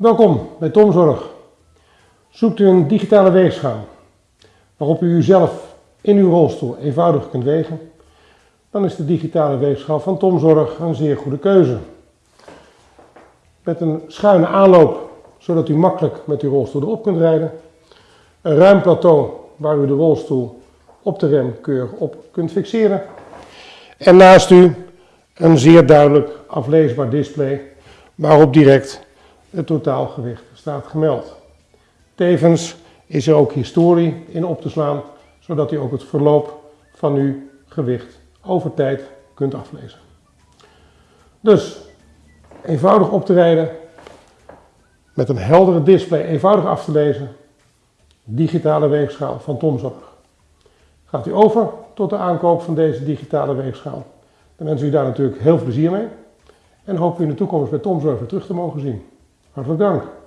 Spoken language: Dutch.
Welkom bij Tomzorg. Zoekt u een digitale weegschaal waarop u uzelf in uw rolstoel eenvoudig kunt wegen, dan is de digitale weegschaal van Tomzorg een zeer goede keuze. Met een schuine aanloop, zodat u makkelijk met uw rolstoel erop kunt rijden. Een ruim plateau waar u de rolstoel op de rem keurig op kunt fixeren. En naast u een zeer duidelijk afleesbaar display waarop direct het totaalgewicht staat gemeld. Tevens is er ook historie in op te slaan, zodat u ook het verloop van uw gewicht over tijd kunt aflezen. Dus eenvoudig op te rijden, met een heldere display eenvoudig af te lezen, digitale weegschaal van Tomzorg. Gaat u over tot de aankoop van deze digitale weegschaal, dan wens u daar natuurlijk heel veel plezier mee en hoop u in de toekomst bij Tomzorg weer terug te mogen zien. Hartelijk dank.